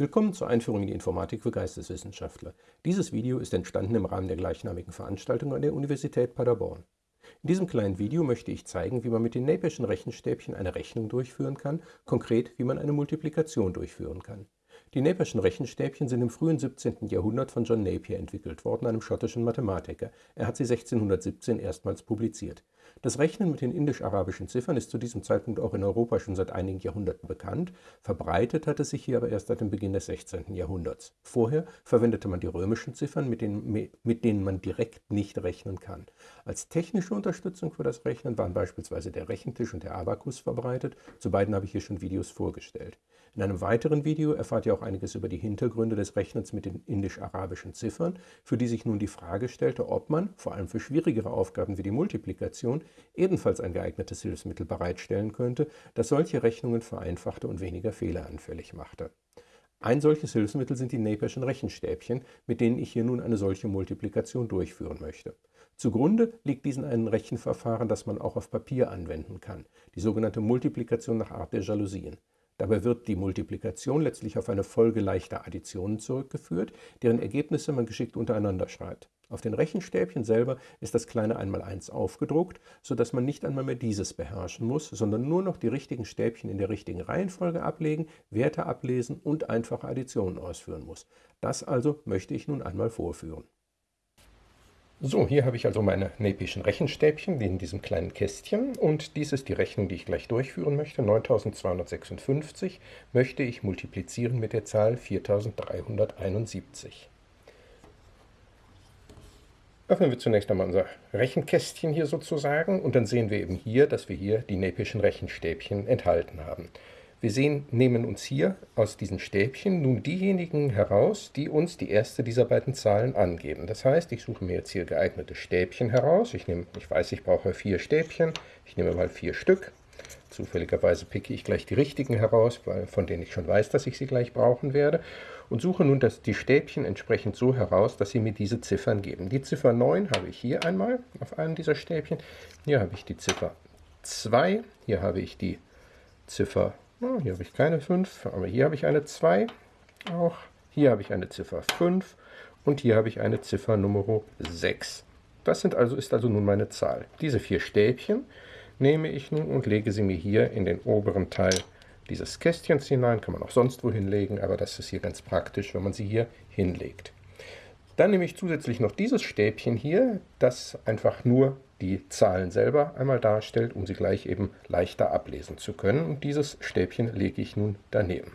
Willkommen zur Einführung in die Informatik für Geisteswissenschaftler. Dieses Video ist entstanden im Rahmen der gleichnamigen Veranstaltung an der Universität Paderborn. In diesem kleinen Video möchte ich zeigen, wie man mit den Napierschen Rechenstäbchen eine Rechnung durchführen kann, konkret wie man eine Multiplikation durchführen kann. Die Napierschen Rechenstäbchen sind im frühen 17. Jahrhundert von John Napier entwickelt worden, einem schottischen Mathematiker. Er hat sie 1617 erstmals publiziert. Das Rechnen mit den indisch-arabischen Ziffern ist zu diesem Zeitpunkt auch in Europa schon seit einigen Jahrhunderten bekannt, verbreitet hat es sich hier aber erst seit dem Beginn des 16. Jahrhunderts. Vorher verwendete man die römischen Ziffern, mit denen, mit denen man direkt nicht rechnen kann. Als technische Unterstützung für das Rechnen waren beispielsweise der Rechentisch und der Abakus verbreitet, zu beiden habe ich hier schon Videos vorgestellt. In einem weiteren Video erfahrt ihr auch einiges über die Hintergründe des Rechnens mit den indisch-arabischen Ziffern, für die sich nun die Frage stellte, ob man, vor allem für schwierigere Aufgaben wie die Multiplikation, ebenfalls ein geeignetes Hilfsmittel bereitstellen könnte, das solche Rechnungen vereinfachte und weniger fehleranfällig machte. Ein solches Hilfsmittel sind die Napierschen Rechenstäbchen, mit denen ich hier nun eine solche Multiplikation durchführen möchte. Zugrunde liegt diesen ein Rechenverfahren, das man auch auf Papier anwenden kann, die sogenannte Multiplikation nach Art der Jalousien. Dabei wird die Multiplikation letztlich auf eine Folge leichter Additionen zurückgeführt, deren Ergebnisse man geschickt untereinander schreibt. Auf den Rechenstäbchen selber ist das kleine Einmaleins aufgedruckt, sodass man nicht einmal mehr dieses beherrschen muss, sondern nur noch die richtigen Stäbchen in der richtigen Reihenfolge ablegen, Werte ablesen und einfache Additionen ausführen muss. Das also möchte ich nun einmal vorführen. So, hier habe ich also meine Napischen Rechenstäbchen in diesem kleinen Kästchen und dies ist die Rechnung, die ich gleich durchführen möchte. 9256 möchte ich multiplizieren mit der Zahl 4371. Öffnen wir zunächst einmal unser Rechenkästchen hier sozusagen und dann sehen wir eben hier, dass wir hier die Napischen Rechenstäbchen enthalten haben. Wir sehen, nehmen uns hier aus diesen Stäbchen nun diejenigen heraus, die uns die erste dieser beiden Zahlen angeben. Das heißt, ich suche mir jetzt hier geeignete Stäbchen heraus. Ich, nehme, ich weiß, ich brauche vier Stäbchen. Ich nehme mal vier Stück. Zufälligerweise picke ich gleich die richtigen heraus, weil, von denen ich schon weiß, dass ich sie gleich brauchen werde. Und suche nun das, die Stäbchen entsprechend so heraus, dass sie mir diese Ziffern geben. Die Ziffer 9 habe ich hier einmal auf einem dieser Stäbchen. Hier habe ich die Ziffer 2. Hier habe ich die Ziffer Oh, hier habe ich keine 5, aber hier habe ich eine 2. Auch hier habe ich eine Ziffer 5 und hier habe ich eine Ziffer Nummer 6. Das sind also, ist also nun meine Zahl. Diese vier Stäbchen nehme ich nun und lege sie mir hier in den oberen Teil dieses Kästchens hinein. Kann man auch sonst wo hinlegen, aber das ist hier ganz praktisch, wenn man sie hier hinlegt. Dann nehme ich zusätzlich noch dieses Stäbchen hier, das einfach nur die Zahlen selber einmal darstellt, um sie gleich eben leichter ablesen zu können. Und dieses Stäbchen lege ich nun daneben.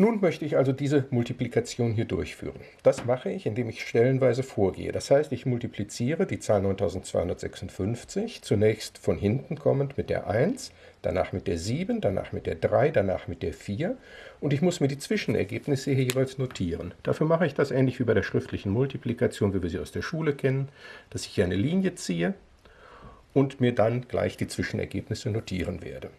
Nun möchte ich also diese Multiplikation hier durchführen. Das mache ich, indem ich stellenweise vorgehe. Das heißt, ich multipliziere die Zahl 9256, zunächst von hinten kommend mit der 1, danach mit der 7, danach mit der 3, danach mit der 4 und ich muss mir die Zwischenergebnisse hier jeweils notieren. Dafür mache ich das ähnlich wie bei der schriftlichen Multiplikation, wie wir sie aus der Schule kennen, dass ich hier eine Linie ziehe und mir dann gleich die Zwischenergebnisse notieren werde.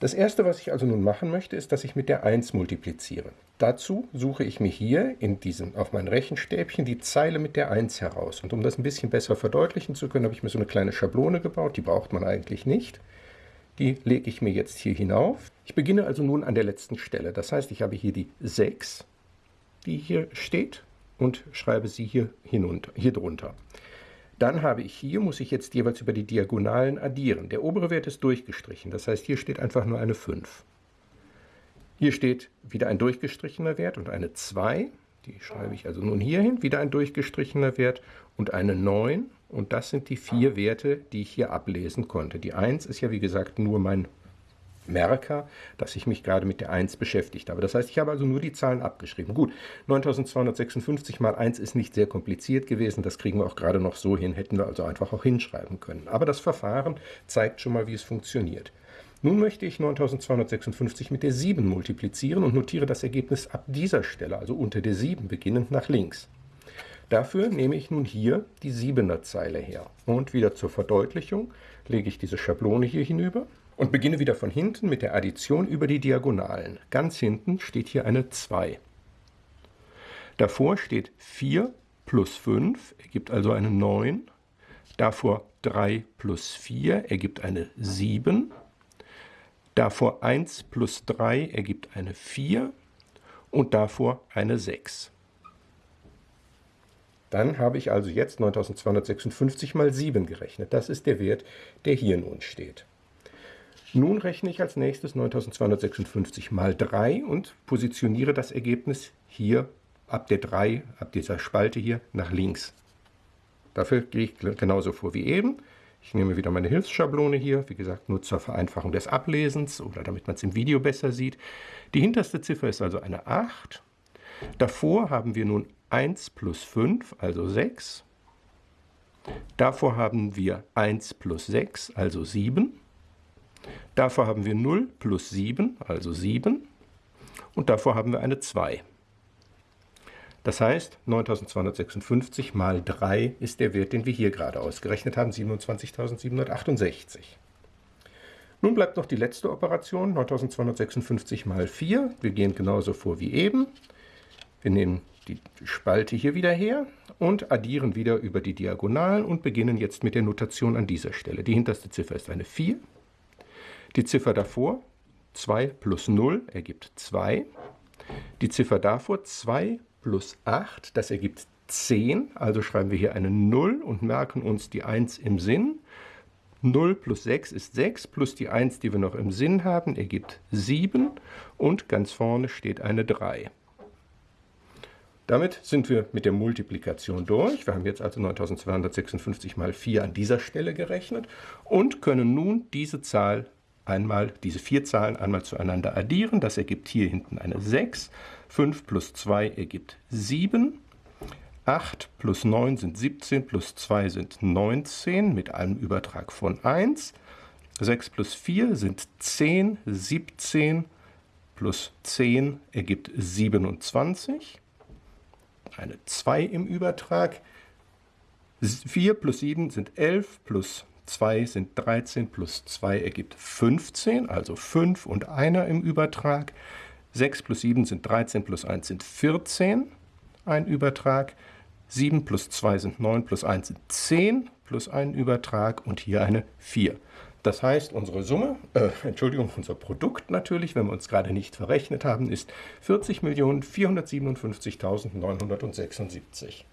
Das erste, was ich also nun machen möchte, ist, dass ich mit der 1 multipliziere. Dazu suche ich mir hier in diesem, auf mein Rechenstäbchen die Zeile mit der 1 heraus. Und um das ein bisschen besser verdeutlichen zu können, habe ich mir so eine kleine Schablone gebaut. Die braucht man eigentlich nicht. Die lege ich mir jetzt hier hinauf. Ich beginne also nun an der letzten Stelle. Das heißt, ich habe hier die 6, die hier steht, und schreibe sie hier, hinunter, hier drunter. Dann habe ich hier, muss ich jetzt jeweils über die Diagonalen addieren. Der obere Wert ist durchgestrichen, das heißt, hier steht einfach nur eine 5. Hier steht wieder ein durchgestrichener Wert und eine 2. Die schreibe ich also nun hier hin, wieder ein durchgestrichener Wert und eine 9. Und das sind die vier Werte, die ich hier ablesen konnte. Die 1 ist ja wie gesagt nur mein Merker, dass ich mich gerade mit der 1 beschäftigt habe. Das heißt, ich habe also nur die Zahlen abgeschrieben. Gut, 9256 mal 1 ist nicht sehr kompliziert gewesen, das kriegen wir auch gerade noch so hin, hätten wir also einfach auch hinschreiben können. Aber das Verfahren zeigt schon mal, wie es funktioniert. Nun möchte ich 9256 mit der 7 multiplizieren und notiere das Ergebnis ab dieser Stelle, also unter der 7 beginnend nach links. Dafür nehme ich nun hier die 7er Zeile her. Und wieder zur Verdeutlichung lege ich diese Schablone hier hinüber und beginne wieder von hinten mit der Addition über die Diagonalen. Ganz hinten steht hier eine 2. Davor steht 4 plus 5 ergibt also eine 9. Davor 3 plus 4 ergibt eine 7. Davor 1 plus 3 ergibt eine 4. und davor eine 6. Dann habe ich also jetzt 9256 mal 7 gerechnet. Das ist der Wert, der hier nun steht. Nun rechne ich als nächstes 9256 mal 3 und positioniere das Ergebnis hier ab der 3, ab dieser Spalte hier, nach links. Dafür gehe ich genauso vor wie eben. Ich nehme wieder meine Hilfsschablone hier, wie gesagt, nur zur Vereinfachung des Ablesens oder damit man es im Video besser sieht. Die hinterste Ziffer ist also eine 8. Davor haben wir nun 1 plus 5, also 6. Davor haben wir 1 plus 6, also 7. Davor haben wir 0 plus 7, also 7. Und davor haben wir eine 2. Das heißt, 9256 mal 3 ist der Wert, den wir hier gerade ausgerechnet haben, 27.768. Nun bleibt noch die letzte Operation, 9256 mal 4. Wir gehen genauso vor wie eben. Wir nehmen die Spalte hier wieder her und addieren wieder über die Diagonalen und beginnen jetzt mit der Notation an dieser Stelle. Die hinterste Ziffer ist eine 4. Die Ziffer davor, 2 plus 0, ergibt 2. Die Ziffer davor, 2 plus 8, das ergibt 10. Also schreiben wir hier eine 0 und merken uns die 1 im Sinn. 0 plus 6 ist 6, plus die 1, die wir noch im Sinn haben, ergibt 7. Und ganz vorne steht eine 3. Damit sind wir mit der Multiplikation durch. Wir haben jetzt also 9256 mal 4 an dieser Stelle gerechnet und können nun diese Zahl einmal diese vier Zahlen einmal zueinander addieren. Das ergibt hier hinten eine 6. 5 plus 2 ergibt 7. 8 plus 9 sind 17, plus 2 sind 19 mit einem Übertrag von 1. 6 plus 4 sind 10, 17 plus 10 ergibt 27. Eine 2 im Übertrag. 4 plus 7 sind 11, plus 2 sind 13 plus 2 ergibt 15, also 5 und einer im Übertrag. 6 plus 7 sind 13 plus 1 sind 14, ein Übertrag. 7 plus 2 sind 9 plus 1 sind 10 plus ein Übertrag und hier eine 4. Das heißt, unsere Summe, äh, Entschuldigung, unser Produkt natürlich, wenn wir uns gerade nicht verrechnet haben, ist 40.457.976.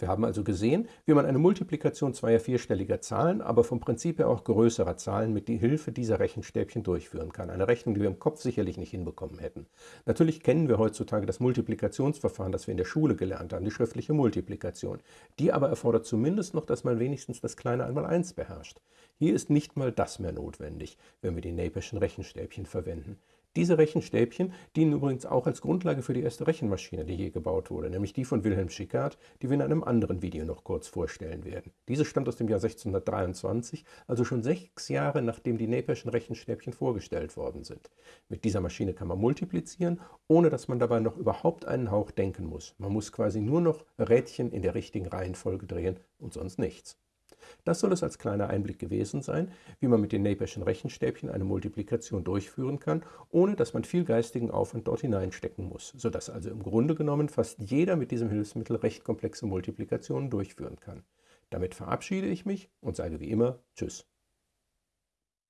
Wir haben also gesehen, wie man eine Multiplikation zweier vierstelliger Zahlen, aber vom Prinzip her auch größerer Zahlen mit Hilfe dieser Rechenstäbchen durchführen kann. Eine Rechnung, die wir im Kopf sicherlich nicht hinbekommen hätten. Natürlich kennen wir heutzutage das Multiplikationsverfahren, das wir in der Schule gelernt haben, die schriftliche Multiplikation. Die aber erfordert zumindest noch, dass man wenigstens das kleine Einmaleins beherrscht. Hier ist nicht mal das mehr notwendig, wenn wir die Naperschen Rechenstäbchen verwenden. Diese Rechenstäbchen dienen übrigens auch als Grundlage für die erste Rechenmaschine, die je gebaut wurde, nämlich die von Wilhelm Schickard, die wir in einem anderen Video noch kurz vorstellen werden. Diese stammt aus dem Jahr 1623, also schon sechs Jahre nachdem die Naperschen Rechenstäbchen vorgestellt worden sind. Mit dieser Maschine kann man multiplizieren, ohne dass man dabei noch überhaupt einen Hauch denken muss. Man muss quasi nur noch Rädchen in der richtigen Reihenfolge drehen und sonst nichts. Das soll es als kleiner Einblick gewesen sein, wie man mit den Naperschen Rechenstäbchen eine Multiplikation durchführen kann, ohne dass man viel geistigen Aufwand dort hineinstecken muss, sodass also im Grunde genommen fast jeder mit diesem Hilfsmittel recht komplexe Multiplikationen durchführen kann. Damit verabschiede ich mich und sage wie immer Tschüss.